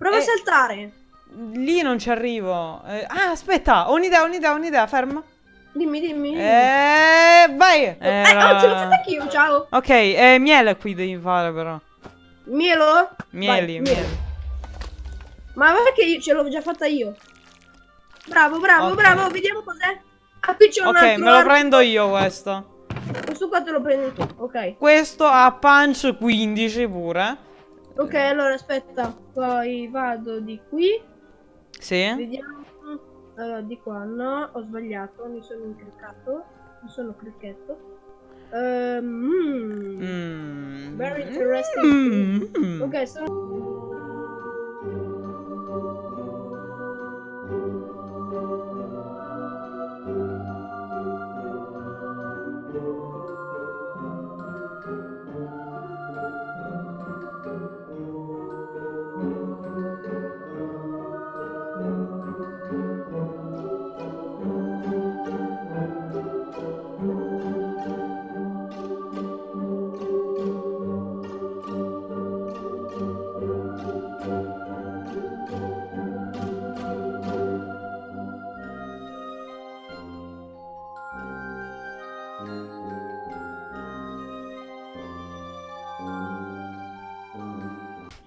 Prova Eh. a saltare. Lì non ci arrivo. Eh, ah, aspetta, ho un'idea, ho un'idea, ho un'idea, ferma. Dimmi, dimmi. Eh, vai. Eh, oh, ce l'ho fatta anch'io, ciao. Ok, eh, miele qui devi fare però. Mielo? Mieli, Vai, mieli. Ma guarda che io ce l'ho già fatta io. Bravo, bravo, Ok. bravo, vediamo cos'è. Ah, c'è un Ok, me lo arco. prendo io questo. Questo qua te lo prendi tu, ok. Questo ha punch 15 pure. Ok, allora aspetta, poi vado di qui. Sì. Vediamo. Allora, di qua no, ho sbagliato, mi sono incriccato. Mi sono cricchetto. Ehm, mm. Mm. Very interesting. Mm. Ok, sono.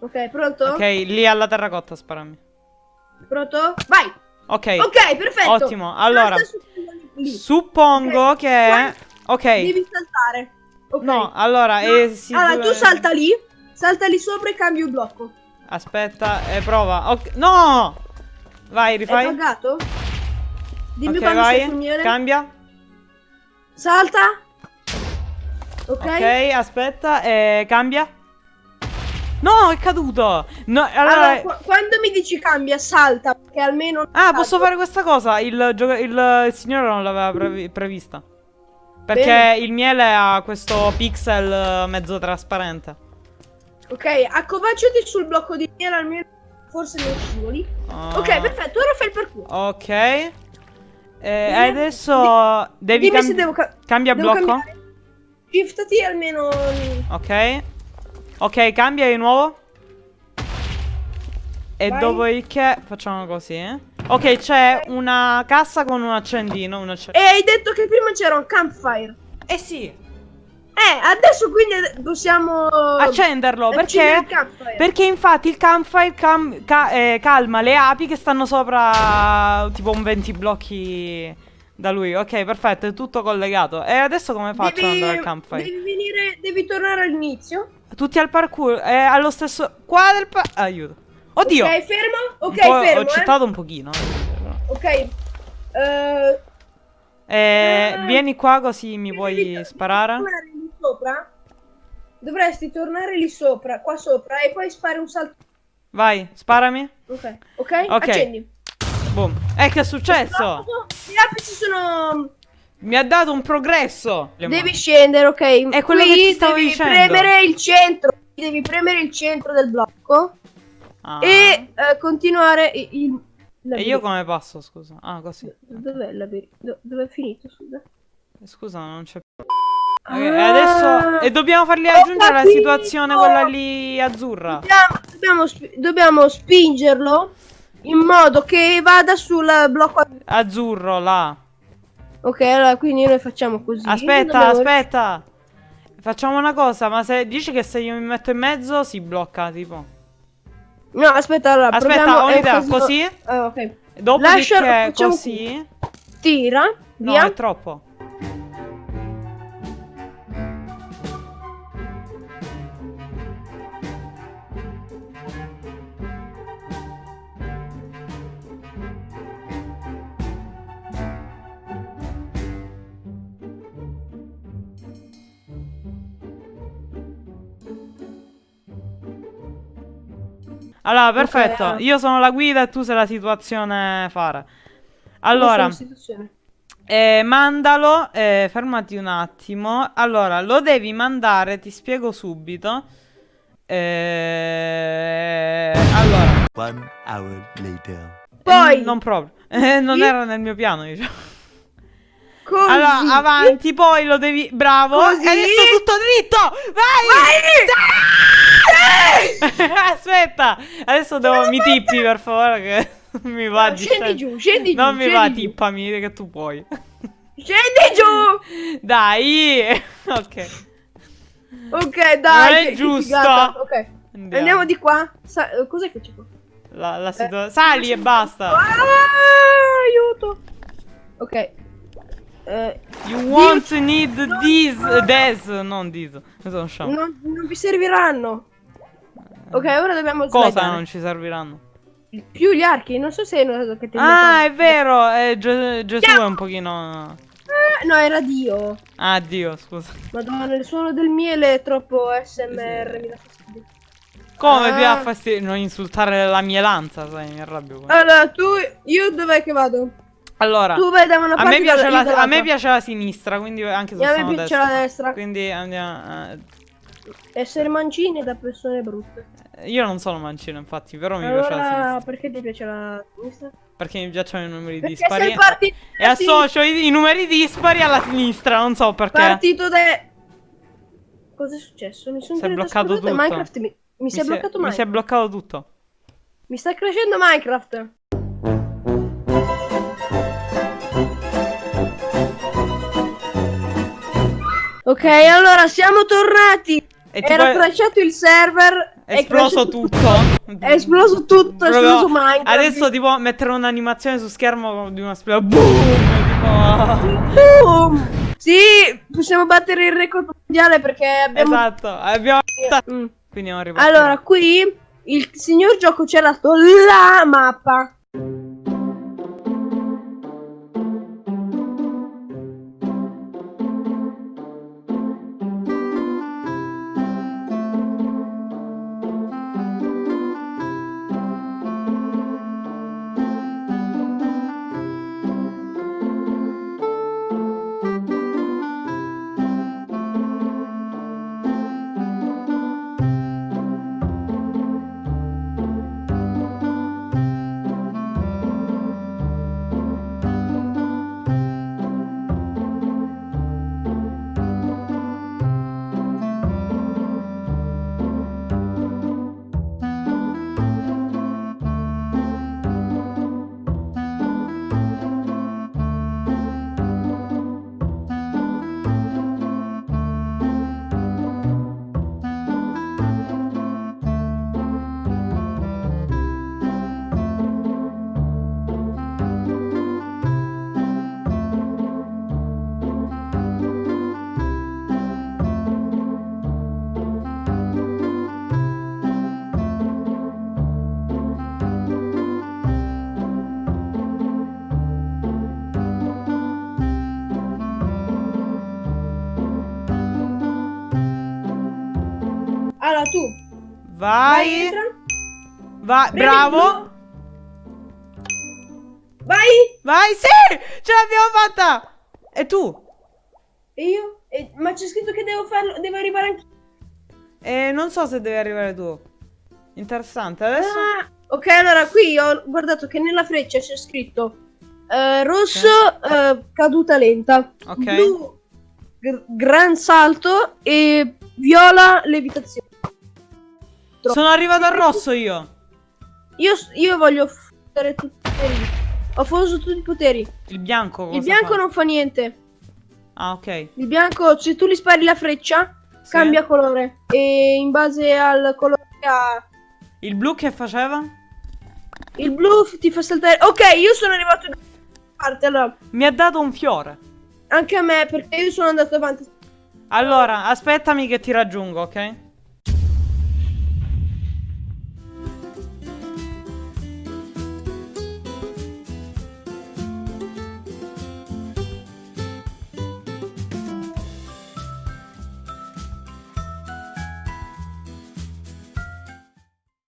Ok, pronto? Ok, lì alla terracotta sparami. Pronto? Vai! Ok. Ok, perfetto. Ottimo, allora. Suppongo Ok, che... Ok. Devi saltare. Ok. No, allora, No, eh, si allora, tu salta lì, salta lì sopra e cambi il blocco. Aspetta, e prova. Ok. No! Vai, Hai rifai. pagato? Dimmi ok, quando sei sul vai. Cambia. Salta. Ok. Ok, aspetta, e cambia. No, è caduto. No, allora... Allora, qu- quando mi dici cambia, salta, perché almeno... Ah, cado. posso fare questa cosa? Il, il, il signore non l'aveva previ- prevista. Perché Bene. il miele ha questo pixel eh, mezzo trasparente. Ok, accovacciati sul blocco di miele, almeno forse non scivoli. Ah, Ok, perfetto, ora fai il parkour. Ok. E Dimmi- adesso devi Dimmi cam- devo, ca- cambia devo blocco. cambiare. Shiftati almeno... Ok. Ok, cambia di nuovo. E Vai. dopodiché facciamo così. eh. Ok, c'è una cassa con un accendino. Un acce- E hai detto che prima c'era un campfire. eh sì. Eh, adesso quindi possiamo... Accenderlo perché? Perché infatti il campfire cam- ca- eh, calma le api che stanno sopra tipo un 20 blocchi da lui. Ok, perfetto, è tutto collegato. E adesso come faccio ad andare al campfire? Devi devi tornare all'inizio. Tutti al parkour, è allo stesso qua del pa- aiuto. Oddio. Ok, fermo. Ok, fermo. Ho eh. citato un pochino. eh. Ok. Eh, Eh, Ah. vieni qua così mi puoi devi sparare. tornare lì sopra. Dovresti tornare lì sopra, qua sopra, e poi fare un salto. Vai, sparami. Ok, ok? Ok. Accendi. Boom. Eh, che è successo? Gli apici sono. Mi ha dato un progresso. Devi scendere, ok. È quello Qui che ti stavo devi dicendo. premere il centro. Devi premere il centro del blocco. Ah. E eh, continuare il. E io come passo, scusa? Ah, così. Dov'è il labirinto? Do- Dove è finito, scusa? Eh, Scusa, non c'è più. Ah, Ok, e adesso. E dobbiamo fargli ho aggiungere la situazione quella lì azzurra. Dobbiamo, dobbiamo, sp- dobbiamo spingerlo in modo che vada sul blocco. Azzurro là. Ok, allora quindi noi facciamo così. Aspetta, Dobbiamo- aspetta. Facciamo una cosa, ma se dici che se io mi metto in mezzo si blocca, tipo. No, aspetta, allora Aspetta, ho un'idea, enfasi- così? Ah, ok. Dopodiché Lascia- così. Tira, No, via. è troppo. Allora, perfetto. ah. Io sono la guida e tu sei la situazione fare. Allora, eh, mandalo. eh, fermati un attimo. Allora, lo devi mandare, ti spiego subito. Eh, allora, One hour later. Poi, non proprio. Eh, non Sì. era nel mio piano, diciamo. così. Allora, avanti, poi lo devi. Bravo. Così. E adesso tutto dritto. Vai! Vai! Aspetta, adesso devo mi tippi per favore che mi va No, di scendi giù, scendi giù. Non mi va, giù. tippami che tu puoi. Scendi giù. Dai. ok. Ok, dai. Non è giusto. Ok. Andiamo. Andiamo di qua. Eh, cos'è che c'è qua? La, la Eh, Sali e basta. Ah, aiuto. Ok. Eh, You want need this, this, non this. Sono scemo. non, non vi serviranno. Ok, ora dobbiamo Cosa slidare. non ci serviranno? Più gli archi, non so se hai notato che ti Ah, è vero, eh, Ge- Gesù è un pochino... Eh, no, era Dio. Ah, Dio, scusa. Madonna, il suono del miele è troppo SMR. Mi dà fastidio. Come Ah. ti dà fastidio? Non insultare la mielanza, sai, mi arrabbio. qua. Allora, tu, io dov'è che vado? Allora, Tu vai da una a parte me, io piace la, a me piace la sinistra, quindi anche se a me piace destra. la destra. Quindi andiamo... eh, Essere mancini da persone brutte. Io non sono mancino, infatti, però mi piace la Allora, sinistra. perché ti piace la sinistra? Perché mi piacciono i numeri Perché dispari. sei partito E associo i, i numeri dispari alla sinistra, non so perché. Partito da... Cosa è successo? Mi sono bloccato tutto. Minecraft mi, mi si è bloccato Mi si è Minecraft. bloccato tutto. Mi sta crescendo Minecraft. Ok, allora siamo tornati. E tipo Era è- crashato il server. È esploso crashato tutto. È esploso tutto, è esploso Minecraft. Adesso tipo mettere un'animazione su schermo di una spia. Boom! Tipo... Boom! Sì, possiamo battere il record mondiale perché abbiamo... Esatto, abbiamo Mm. Quindi non. Allora, qui il signor gioco ci ha dato la mappa. Vai, Vai. il bravo. Vai! Vai, sì! Ce l'abbiamo fatta! E tu? E io? E- ma c'è scritto che devo farlo, devo arrivare anche... E non so se devi arrivare tu. Interessante. Adesso. Ah, ok, allora qui ho guardato che nella freccia c'è scritto eh, rosso eh, caduta lenta, Ok. blu gr- gran salto e viola levitazione. Troppo. Sono arrivato al rosso io. Io, io voglio fare tutti i poteri. Ho fuso tutti i poteri. Il bianco. Il bianco fa? non fa niente. Ah, ok. Il bianco, se tu gli spari la freccia, Sì. cambia colore. E in base al colore che ha Il blu che faceva? il blu ti fa saltare. Ok, io sono arrivato da parte. Allora, Mi ha dato un fiore. anche a me, perché io sono andato avanti. Allora, aspettami che ti raggiungo, ok?